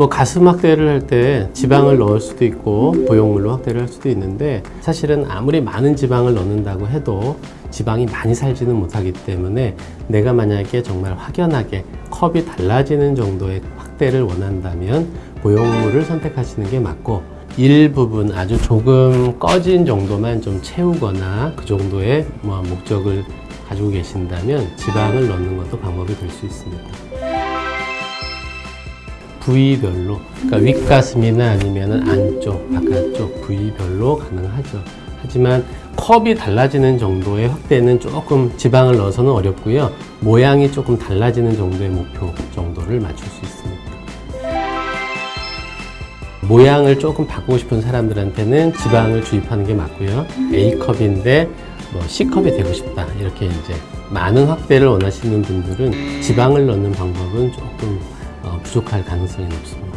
뭐 가슴 확대를 할 때 지방을 넣을 수도 있고 보형물로 확대를 할 수도 있는데 사실은 아무리 많은 지방을 넣는다고 해도 지방이 많이 살지는 못하기 때문에 내가 만약에 정말 확연하게 컵이 달라지는 정도의 확대를 원한다면 보형물을 선택하시는 게 맞고 일부분 아주 조금 꺼진 정도만 좀 채우거나 그 정도의 뭐 목적을 가지고 계신다면 지방을 넣는 것도 방법이 될 수 있습니다. 부위별로 그러니까 윗가슴이나 아니면 안쪽, 바깥쪽 부위별로 가능하죠. 하지만 컵이 달라지는 정도의 확대는 조금 지방을 넣어서는 어렵고요. 모양이 조금 달라지는 정도의 목표 정도를 맞출 수 있습니다. 모양을 조금 바꾸고 싶은 사람들한테는 지방을 주입하는 게 맞고요. A컵인데 뭐 C컵이 되고 싶다. 이렇게 이제 많은 확대를 원하시는 분들은 지방을 넣는 방법은 조금 어, 부족할 가능성이 높습니다.